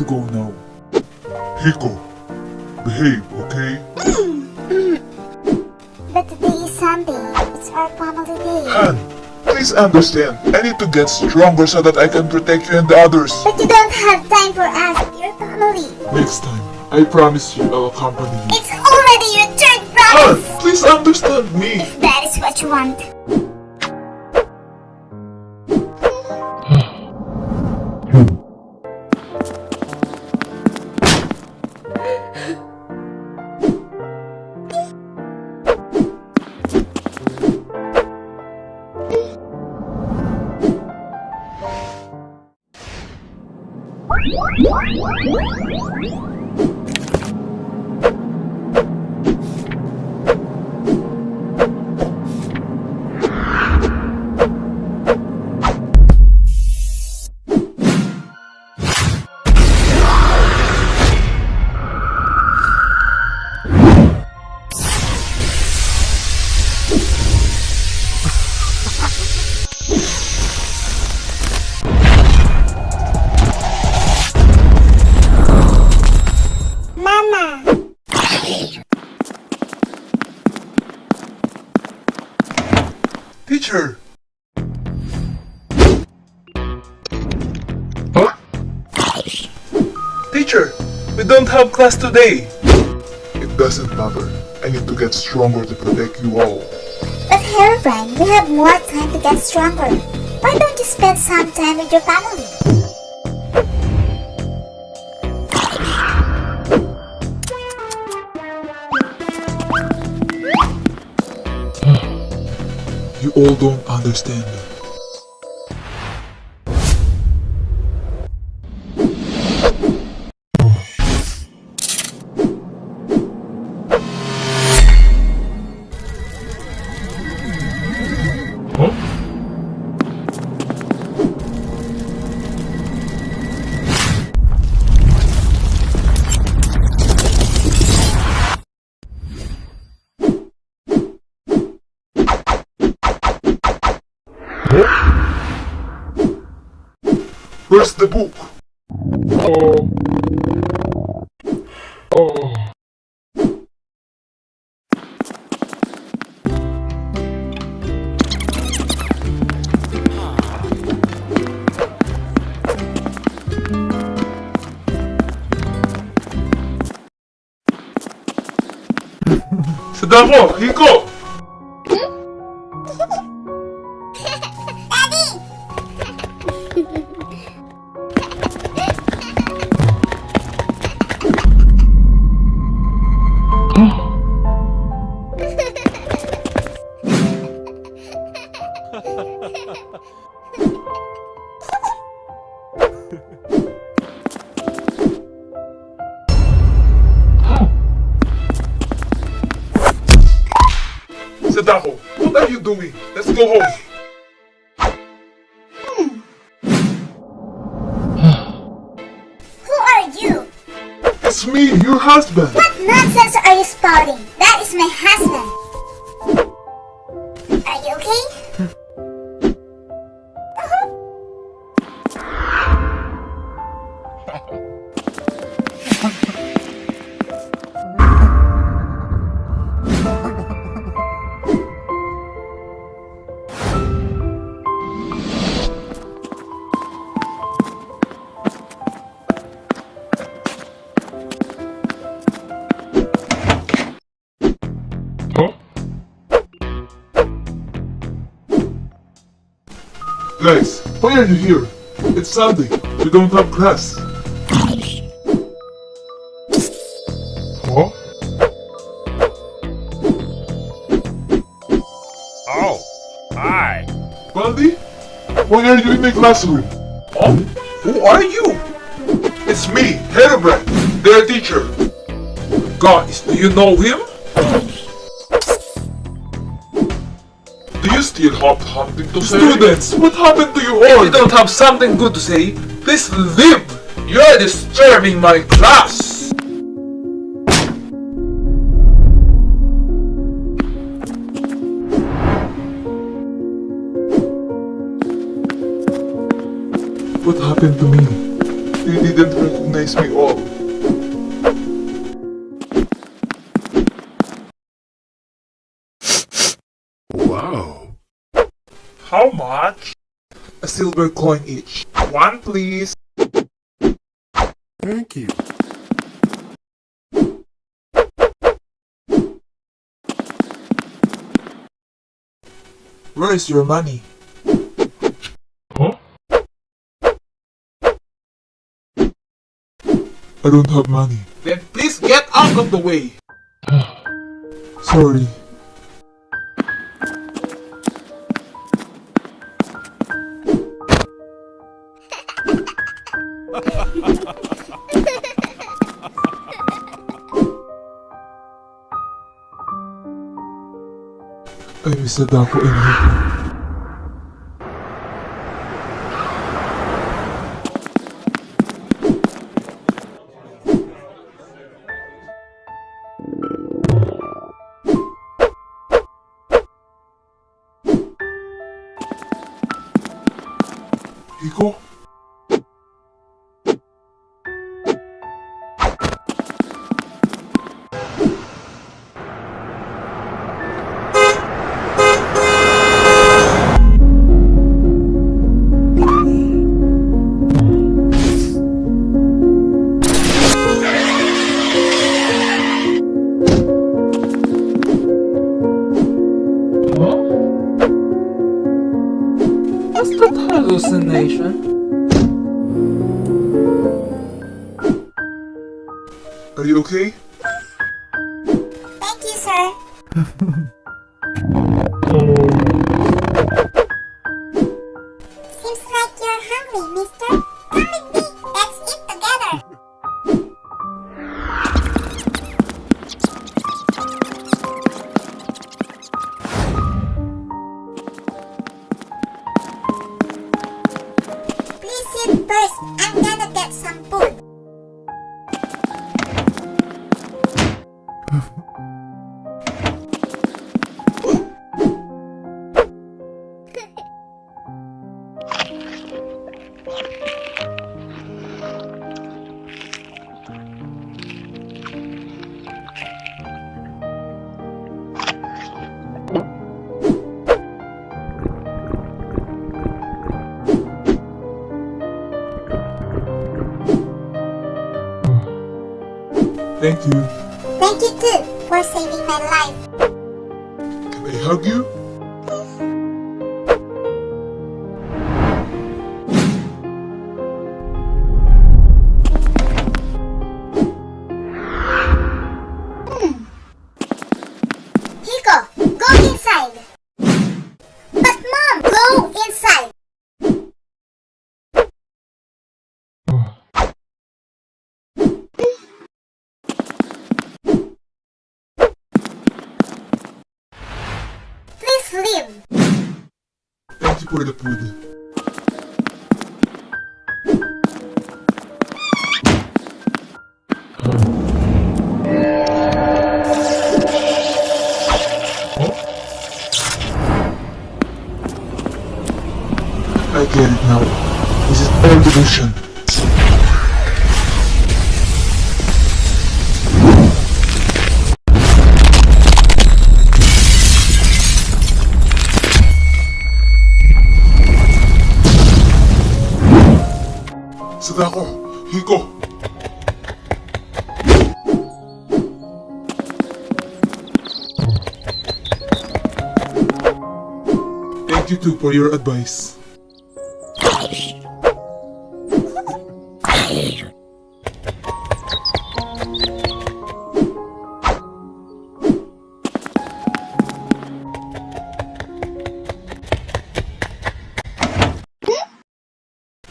to go now. Hiko, behave, okay? But today is Sunday. It's our family day. Han, please understand. I need to get stronger so that I can protect you and the others. But you don't have time for us, your family. Next time, I promise you I'll accompany you. It's already your Han, promise. please understand me. That is what you want. Teacher! Huh? Teacher, we don't have class today. It doesn't matter. I need to get stronger to protect you all. But Herobrine, we have more time to get stronger. Why don't you spend some time with your family? You all don't understand. Huh? Where's the book? Oh. Oh. Sadako, Hiko! Sadako, what are you doing? Let's go home. Who are you? It's me, your husband. What nonsense are you spouting? That is my husband. Guys, why are you here? It's Sunday. We don't have class. Huh? Oh, hi. Baldi? Why are you in my classroom? Oh, who are you? It's me, Herobrine, their teacher. Guys, do you know him? You still have something to say? Students, what happened to you If all? you don't have something good to say, please leave. You're disturbing my class. What happened to me? You didn't recognize me all. Much? A silver coin each. One please. Thank you. Where is your money? Huh? I don't have money. Then please get out of the way. Sorry. Ay, may sadako in here. Hiko? Hallucination? Are you okay? Thank you, sir. first. I'm gonna get some food. Thank you. Thank you too for saving my life. Can I hug you? Thank you for Hiko. Thank you too for your advice.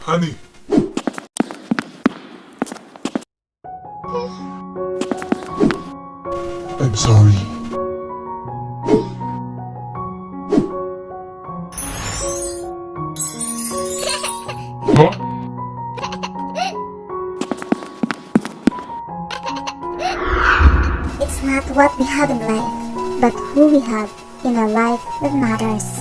Honey. I'm sorry. Huh? It's not what we have in life, but who we have in our life that matters.